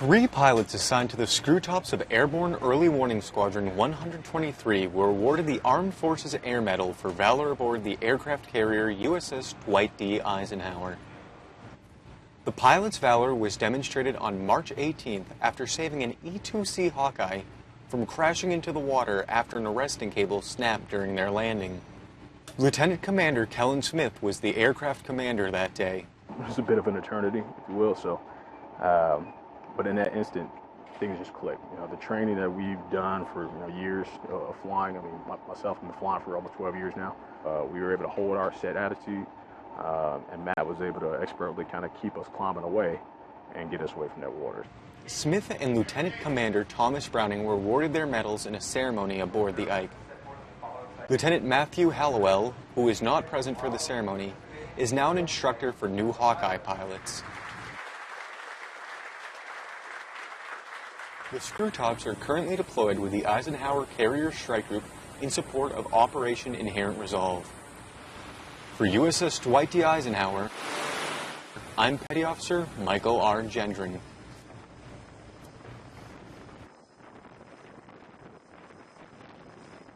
Three pilots assigned to the Screwtops of Airborne Early Warning Squadron 123 were awarded the Armed Forces Air Medal for valor aboard the aircraft carrier USS Dwight D. Eisenhower. The pilot's valor was demonstrated on March 18th after saving an E-2C Hawkeye from crashing into the water after an arresting cable snapped during their landing. Lieutenant Commander Kellen Smith was the aircraft commander that day. It was a bit of an eternity, if you will, so um, but in that instant, things just clicked. You know, the training that we've done for you know, years of flying. I mean, myself, I've been flying for almost 12 years now. Uh, we were able to hold our set attitude, uh, and Matt was able to expertly kind of keep us climbing away and get us away from that water. Smith and Lieutenant Commander Thomas Browning were awarded their medals in a ceremony aboard the Ike. Lieutenant Matthew Hallowell, who is not present for the ceremony, is now an instructor for new Hawkeye pilots. The Screwtops are currently deployed with the Eisenhower Carrier Strike Group in support of Operation Inherent Resolve. For USS Dwight D. Eisenhower, I'm Petty Officer Michael R. Gendron.